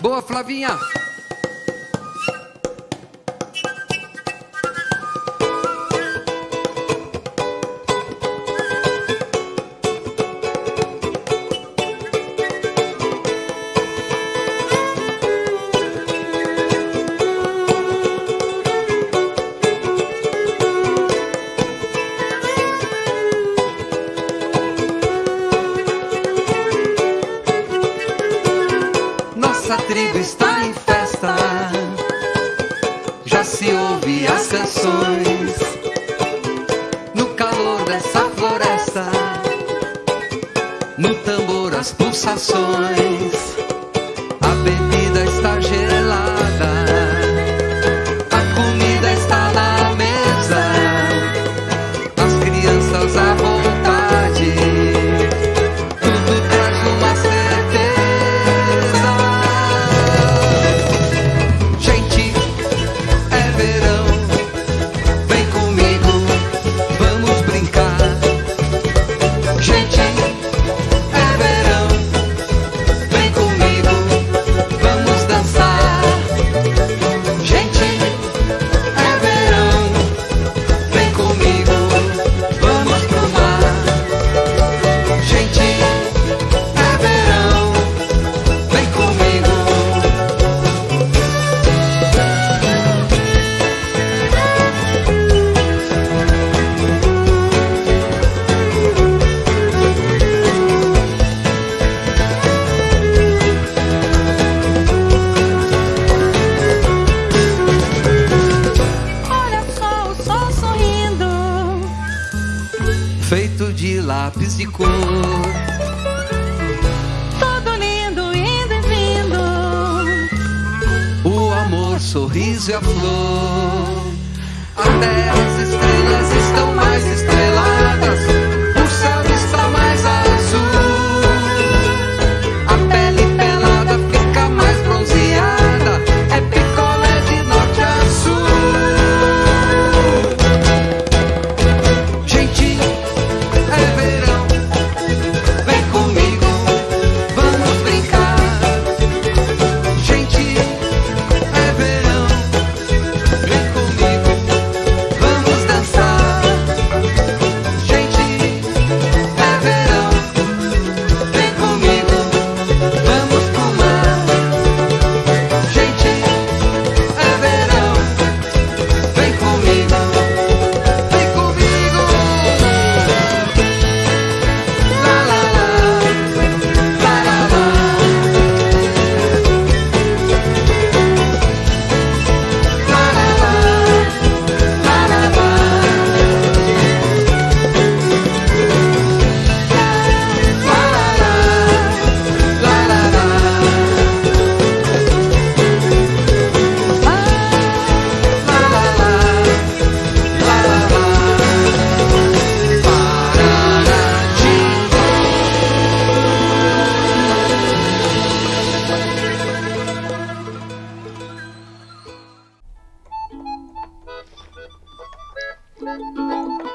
Boa, Flavinha! nossa tribo está em festa. Já se ouve as canções no calor dessa floresta, no tambor as pulsações. lápis de cor. Todo lindo, indo e vindo. O amor, sorriso e a flor. Até as Música